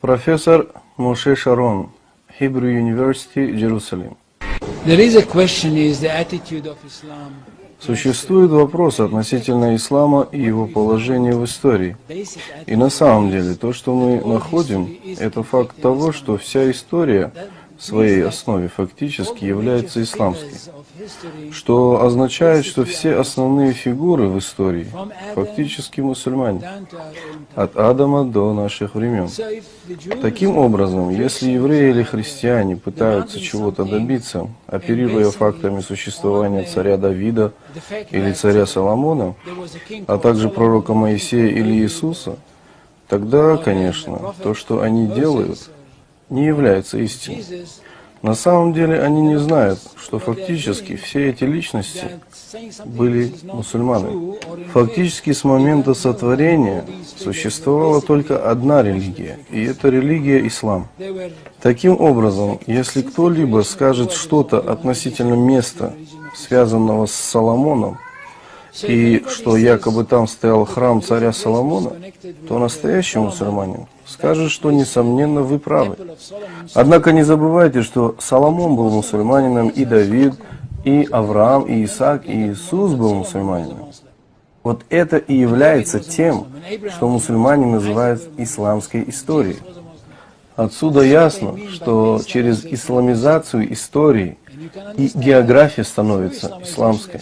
Профессор Моше Шарон, Hebrew University, Jerusalem. There is a question is the attitude of Islam. Существует вопрос относительно ислама и его положения в истории. И на самом деле то, что мы находим, это факт того, что вся история своей основе фактически является history Что означает, что все основные фигуры в истории фактически мусульмане. От Адама до наших времен. Таким образом, если евреи или христиане пытаются чего-то добиться, оперируя фактами существования царя Давида или царя Соломона, а также пророка Моисея или Иисуса, тогда, конечно, то, что они делают, не является истиной. На самом деле они не знают, что фактически все эти личности были in Фактически с момента сотворения существовала только одна религия, и это религия ислам. Таким образом, если кто-либо скажет что-то относительно места, связанного с Соломоном, и что якобы там стоял храм царя Соломона, то настоящий мусульманин скажет, что, несомненно, вы правы. Однако не забывайте, что Соломон был мусульманином, и Давид, и Авраам, и Исаак, и Иисус был мусульманином. Вот это и является тем, что мусульмане называют исламской историей. Отсюда ясно, что через исламизацию истории и география становится исламской.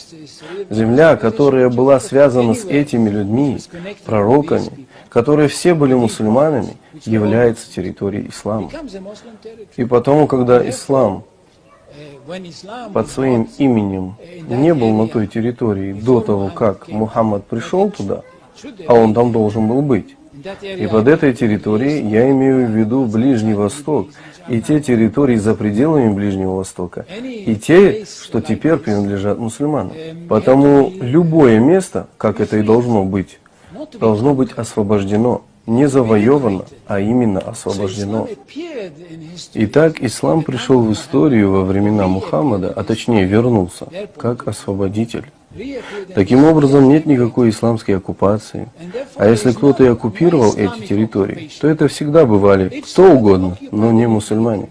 Земля, которая была связана с этими людьми, пророками, которые все были мусульманами, является территорией ислама. И потому, когда ислам под своим именем не был на той территории до того, как Мухаммад пришел туда, а он там должен был быть. И под этой территорией я имею в виду Ближний Восток и те территории за пределами Ближнего Востока, и те, что теперь принадлежат мусульманам. Потому любое место, как это и должно быть, должно быть освобождено, не завоевано, а именно освобождено. Итак, ислам пришел в историю во времена Мухаммада, а точнее вернулся, как освободитель. Таким образом, нет никакой исламской оккупации. А если кто-то и оккупировал эти территории, то это всегда бывали кто угодно, но не мусульмане.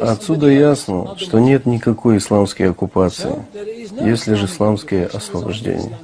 Отсюда ясно, что нет никакой исламской оккупации, лишь Islamic исламское освобождение.